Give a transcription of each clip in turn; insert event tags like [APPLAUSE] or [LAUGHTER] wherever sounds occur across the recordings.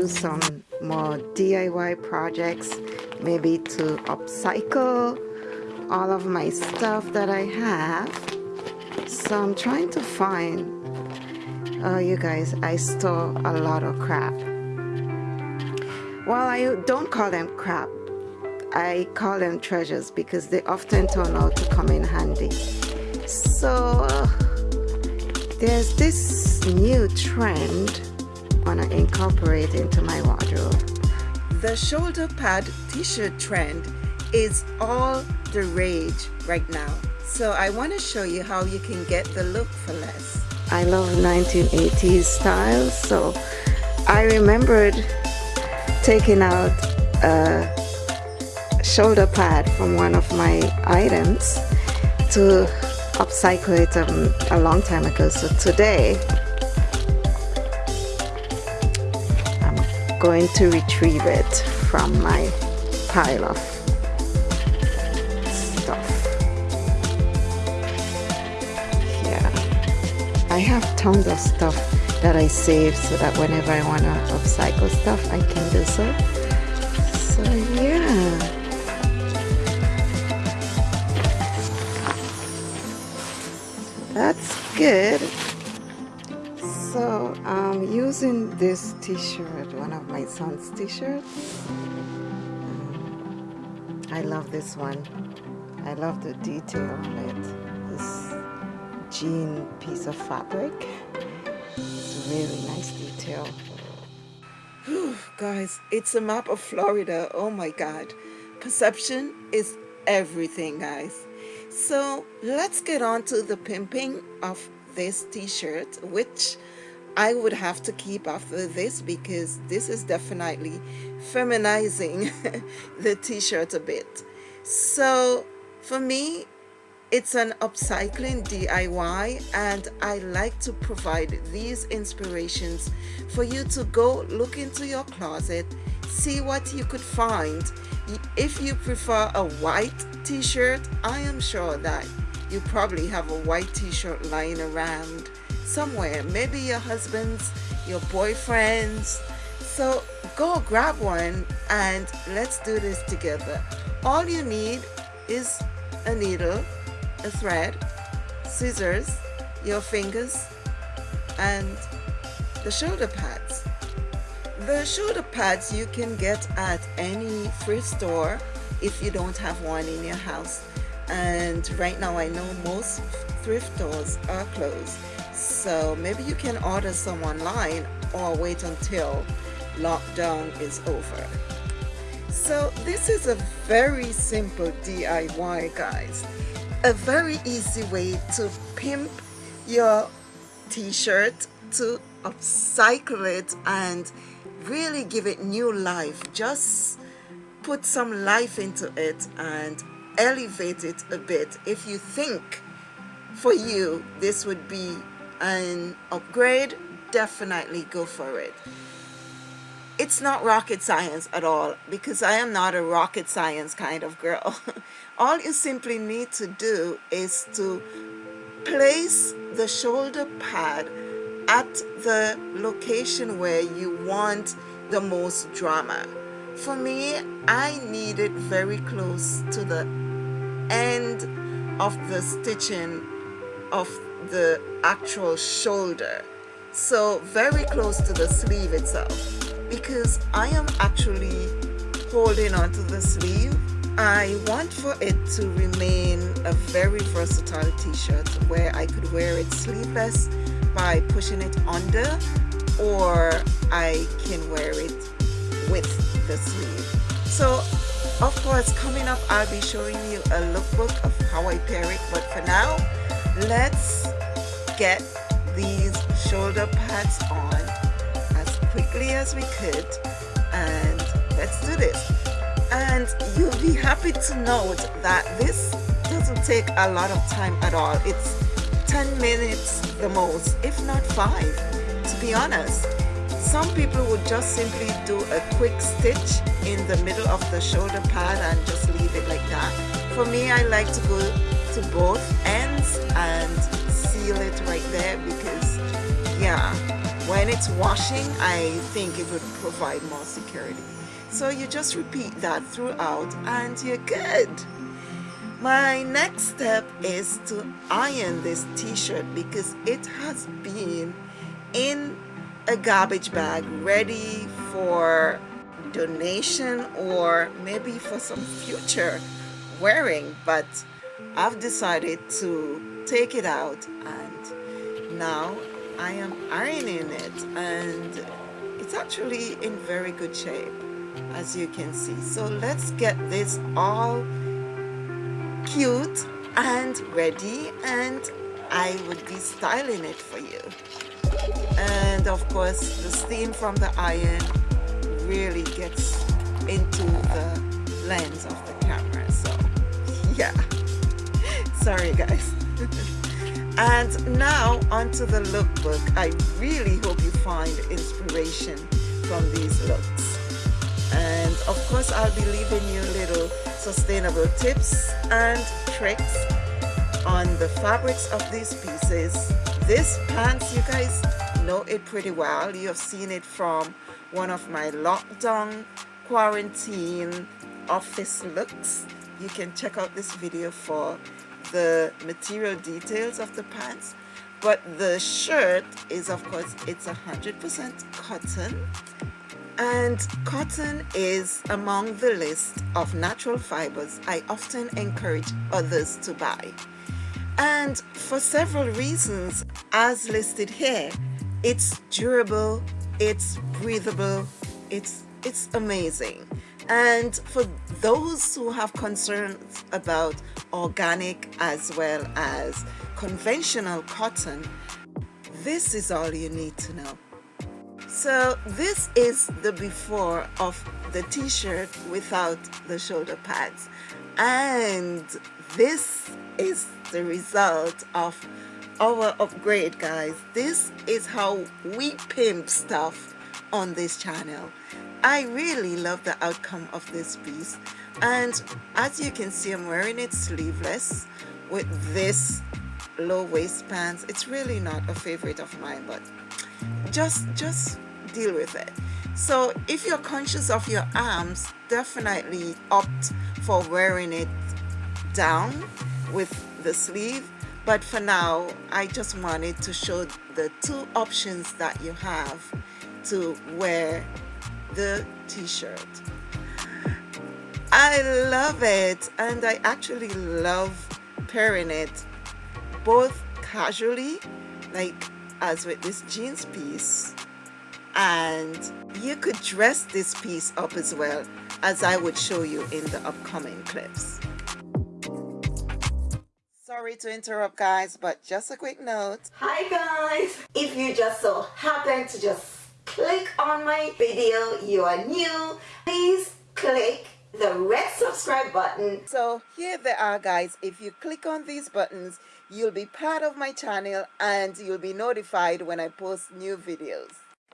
do some more DIY projects maybe to upcycle all of my stuff that I have. So I'm trying to find oh you guys I store a lot of crap. Well I don't call them crap. I call them treasures because they often turn out to come in handy. So there's this new trend want to incorporate into my wardrobe. The shoulder pad t-shirt trend is all the rage right now. So I want to show you how you can get the look for less. I love 1980s styles, so I remembered taking out a shoulder pad from one of my items to upcycle it um, a long time ago. So today going to retrieve it from my pile of stuff. Yeah, I have tons of stuff that I save so that whenever I want to upcycle stuff I can do so. So yeah. That's good I'm using this t-shirt one of my son's t-shirts I love this one I love the detail on it this jean piece of fabric. It's really nice detail. Whew, guys, it's a map of Florida. Oh my God. Perception is everything, guys. So let's get on to the pimping of this t-shirt, which I would have to keep after this because this is definitely feminizing [LAUGHS] the t-shirt a bit. So for me, it's an upcycling DIY and I like to provide these inspirations for you to go look into your closet, see what you could find. If you prefer a white t-shirt, I am sure that you probably have a white t-shirt lying around somewhere. Maybe your husband's, your boyfriend's. So go grab one and let's do this together. All you need is a needle a thread, scissors, your fingers, and the shoulder pads. The shoulder pads you can get at any thrift store if you don't have one in your house. And right now I know most thrift stores are closed. So maybe you can order some online or wait until lockdown is over. So this is a very simple DIY guys. A very easy way to pimp your t-shirt to upcycle it and really give it new life. Just put some life into it and elevate it a bit. If you think for you this would be an upgrade definitely go for it it's not rocket science at all because I am not a rocket science kind of girl. [LAUGHS] all you simply need to do is to place the shoulder pad at the location where you want the most drama. For me, I need it very close to the end of the stitching of the actual shoulder. So very close to the sleeve itself because I am actually holding onto the sleeve I want for it to remain a very versatile t-shirt where I could wear it sleeveless by pushing it under or I can wear it with the sleeve so of course coming up I'll be showing you a lookbook of how I pair it but for now let's get these shoulder pads on as quickly as we could and let's do this. And you'll be happy to note that this doesn't take a lot of time at all. It's 10 minutes the most if not five to be honest. Some people would just simply do a quick stitch in the middle of the shoulder pad and just leave it like that. For me I like to go to both ends and seal it right there because yeah when it's washing I think it would provide more security. So you just repeat that throughout and you're good. My next step is to iron this t-shirt because it has been in a garbage bag ready for donation or maybe for some future wearing but I've decided to take it out and now I am ironing it and it's actually in very good shape as you can see. So let's get this all cute and ready and I would be styling it for you. And of course the steam from the iron really gets into the lens of the camera so [LAUGHS] yeah. Sorry guys [LAUGHS] and now onto the lookbook. I really hope you find inspiration from these looks. And of course I'll be leaving you little sustainable tips and tricks on the fabrics of these pieces. This pants you guys know it pretty well. You have seen it from one of my lockdown quarantine office looks. You can check out this video for the material details of the pants but the shirt is of course it's a hundred percent cotton. And cotton is among the list of natural fibers I often encourage others to buy. And for several reasons as listed here it's durable it's breathable it's it's amazing and for those who have concerns about organic as well as conventional cotton this is all you need to know. So this is the before of the t-shirt without the shoulder pads. And this is the result of our upgrade guys. This is how we pimp stuff on this channel I really love the outcome of this piece. And as you can see I'm wearing it sleeveless with this low waist pants. It's really not a favorite of mine but just just deal with it. So if you're conscious of your arms definitely opt for wearing it down with the sleeve. But for now I just wanted to show the two options that you have to wear the t-shirt I love it and I actually love pairing it both casually like as with this jeans piece and you could dress this piece up as well as I would show you in the upcoming clips Sorry to interrupt guys, but just a quick note. Hi guys! If you just so happen to just click on my video, you are new, please click the red subscribe button. So here they are guys, if you click on these buttons, you'll be part of my channel and you'll be notified when I post new videos.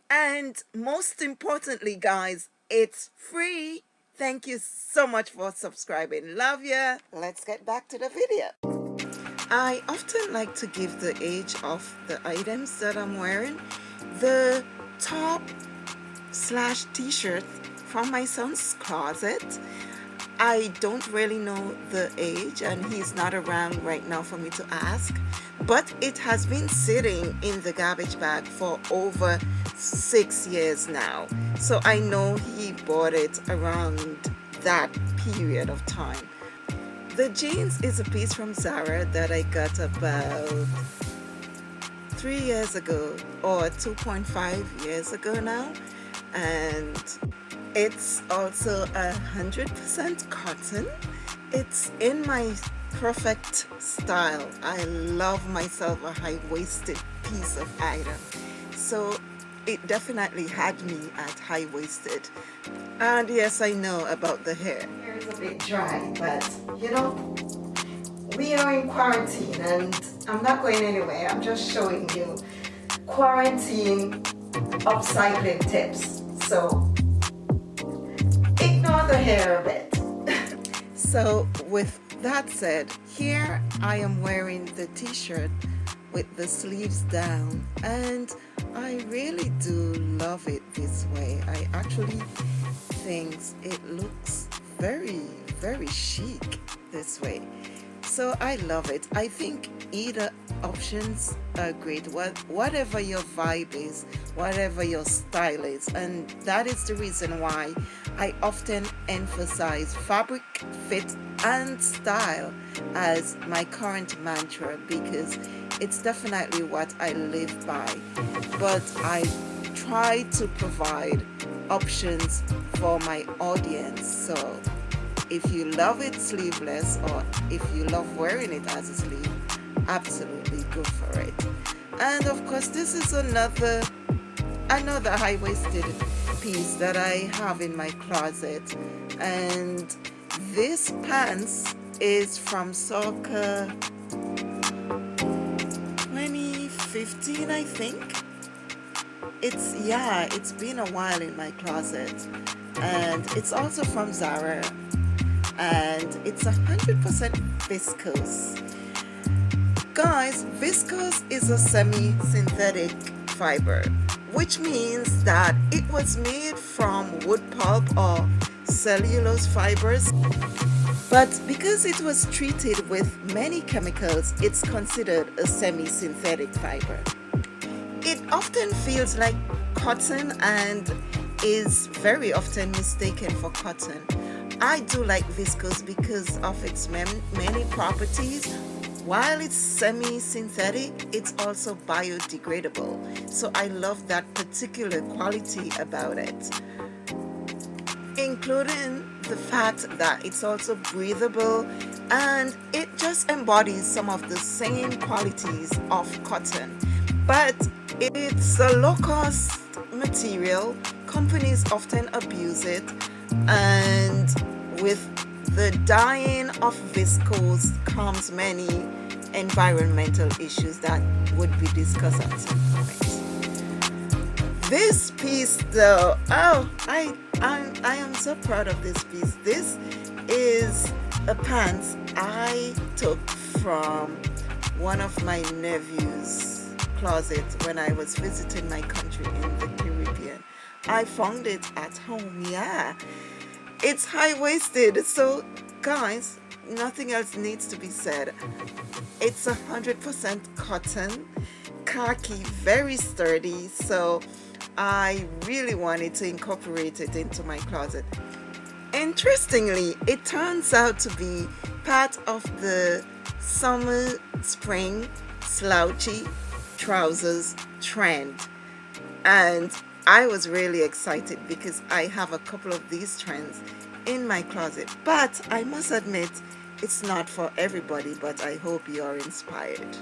And most importantly guys, it's free. Thank you so much for subscribing. Love ya. Let's get back to the video. I often like to give the age of the items that I'm wearing. The top slash t-shirt from my son's closet. I don't really know the age and he's not around right now for me to ask but it has been sitting in the garbage bag for over six years now so I know he bought it around that period of time the jeans is a piece from Zara that I got about three years ago or 2.5 years ago now and it's also a hundred percent cotton. It's in my perfect style. I love myself a high-waisted piece of item. So it definitely had me at high-waisted. And yes I know about the hair. Hair is a bit dry but you know we are in quarantine and I'm not going anywhere. I'm just showing you quarantine upcycling tips. So ignore the hair a bit. [LAUGHS] So with that said here I am wearing the t-shirt with the sleeves down and I really do love it this way. I actually think it looks very very chic this way so I love it. I think either options are great. What whatever your vibe is whatever your style is and that is the reason why I often emphasize fabric fit and style as my current mantra because it's definitely what I live by. But I try to provide options for my audience so if you love it sleeveless or if you love wearing it as a sleeve absolutely go for it. And of course this is another another high-waisted piece that I have in my closet. And this pants is from circa 2015 I think. It's yeah it's been a while in my closet. And it's also from Zara and it's a hundred percent viscose Guys, viscose is a semi-synthetic fiber, which means that it was made from wood pulp or cellulose fibers. But because it was treated with many chemicals, it's considered a semi-synthetic fiber. It often feels like cotton and is very often mistaken for cotton. I do like viscose because of its many properties while it's semi-synthetic, it's also biodegradable. So I love that particular quality about it. Including the fact that it's also breathable and it just embodies some of the same qualities of cotton. But it's a low-cost material. Companies often abuse it and with the dyeing of viscose comes many environmental issues that would be discussed at some point. This piece though, oh, I, I, I am so proud of this piece. This is a pants I took from one of my nephew's closet when I was visiting my country in the Caribbean. I found it at home, yeah it's high-waisted so guys nothing else needs to be said. It's a hundred percent cotton khaki very sturdy so I really wanted to incorporate it into my closet. Interestingly it turns out to be part of the summer spring slouchy trousers trend. And I was really excited because I have a couple of these trends in my closet but I must admit it's not for everybody but I hope you are inspired